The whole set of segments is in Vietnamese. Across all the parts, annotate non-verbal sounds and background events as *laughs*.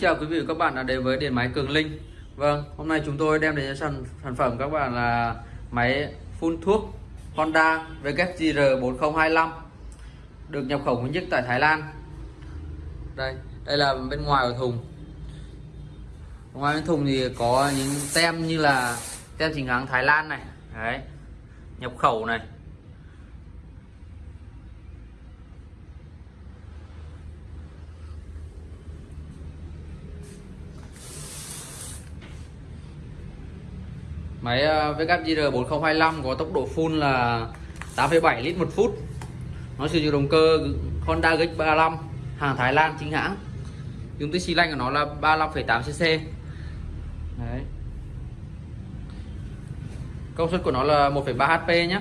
chào quý vị và các bạn đã đến với điện máy Cường Linh. Vâng, hôm nay chúng tôi đem đến sản, sản phẩm các bạn là máy phun thuốc Honda WGR 4025 được nhập khẩu nguyên nhất tại Thái Lan. Đây, đây là bên ngoài của thùng. Ngoài bên thùng thì có những tem như là tem chính hãng Thái Lan này. Đấy nhập khẩu này. Máy ờ, VKGR 4025 có tốc độ full là 8,7 lít một phút. Nó sử dụng động cơ Honda GX35 hàng Thái Lan chính hãng. Dung tích xi lanh của nó là 35,8cc Đấy. Công suất của nó là 1,3 HP nhé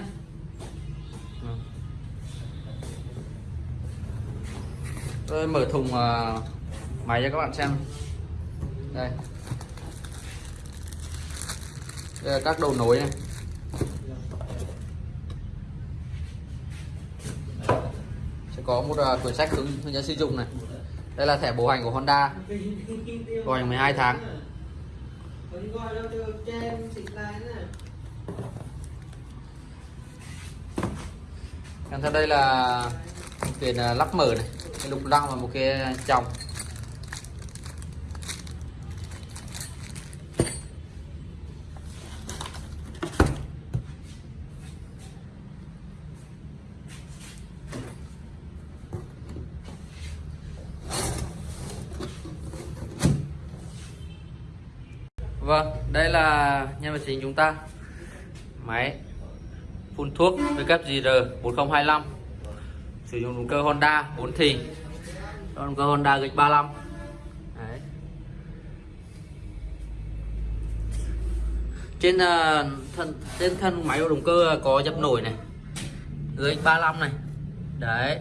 Tôi mở thùng ờ, máy cho các bạn xem. Đây đây là các đầu nối này. Sẽ có một à, quyển sách hướng hướng dẫn sử dụng này. Đây là thẻ bảo hành của Honda. Bảo hành 12 tháng. Kèm theo đây là một cái à, lắp mở này. Cái lục lăng và một cái chồng. Vâng, đây là nhân vật chính chúng ta. Máy phun thuốc WGR 4025 Sử dụng động cơ Honda 4 thì Động cơ Honda gạch 35 Đấy. Trên uh, thân trên thân máy của động cơ có dập nổi này. Gạch 35 này. Đấy.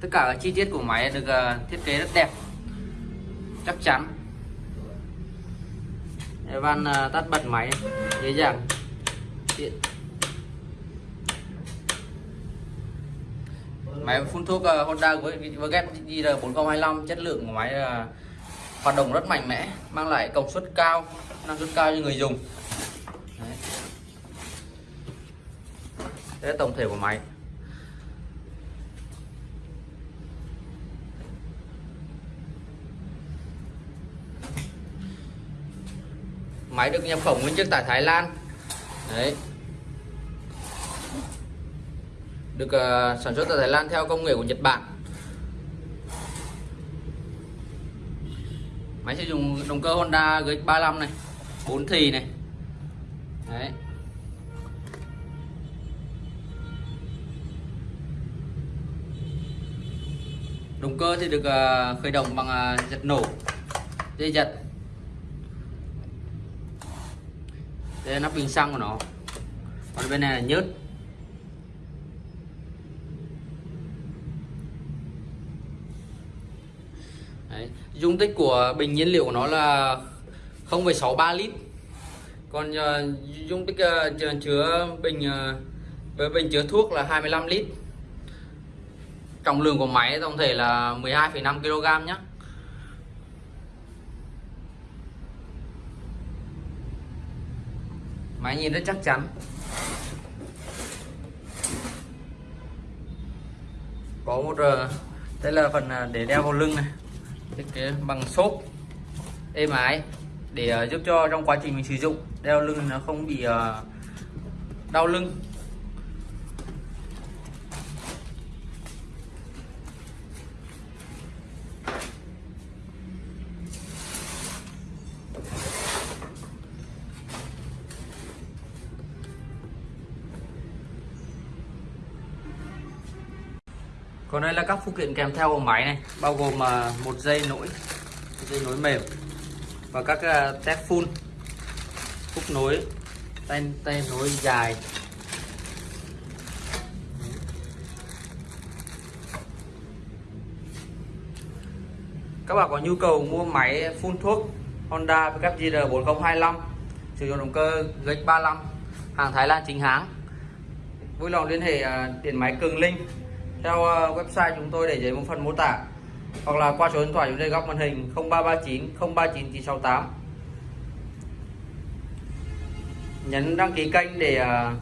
Tất cả các chi tiết của máy được ờ, thiết kế rất đẹp. Chắc chắn. Van ờ, tắt bật máy dễ dàng. Tiện. Máy phun thuốc ờ, Honda với VGET JR 4025 chất lượng của máy hoạt động rất mạnh mẽ, mang lại công suất cao, năng suất cao cho người dùng. Đấy. Đấy là tổng thể của máy. Máy được nhập khẩu nguyên chiếc tại Thái Lan. Đấy. Được uh, sản xuất tại Thái Lan theo công nghệ của Nhật Bản. Máy sử dụng động cơ Honda GX35 này 4 thì này. Đấy. Động cơ thì được uh, khởi động bằng uh, giật nổ dây giật. Đây là nắp bình xăng của nó. Còn bên này là nhớt. Đấy. dung tích của bình nhiên liệu của nó là 0,63 lít. Còn uh, dung tích uh, chứa bình uh, với bình chứa thuốc là 25 lít. Trọng lượng của máy tổng thể là 12,5 kg nhé máy nhìn rất chắc chắn. Có một ờ, đây là phần ờ, để đeo vào lưng này. Thiết kế bằng xốp êm ái để ờ, giúp cho trong quá trình mình sử dụng, đeo lưng nó không bị đau lưng. Còn đây là các phụ kiện kèm theo của máy này, bao gồm à, một dây nối dây nối mềm và các à, test full phun phúc nối, tay tay nối dài. Các bạn có nhu cầu mua máy phun thuốc Honda WGR 4025 sử dụng động cơ GX35 hàng Thái Lan chính hãng. Vui lòng liên hệ à, điện máy Cường Linh theo ờ, website chúng tôi để dưới một phần mô tả, hoặc là qua số điện thoại chúng tôi góc màn hình 0339 039 968 nhấn đăng ký kênh để ờ,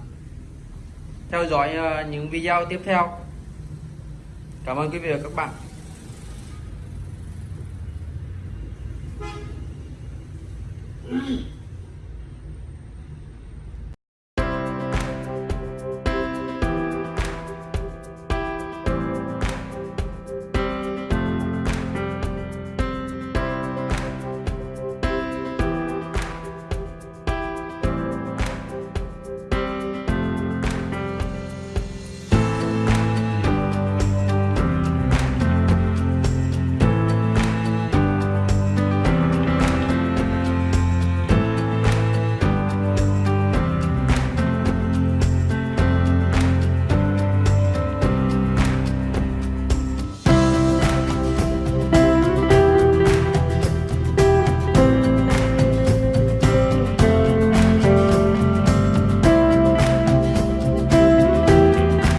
theo dõi ờ, những video tiếp theo. Cảm ơn quý vị và các bạn. *laughs*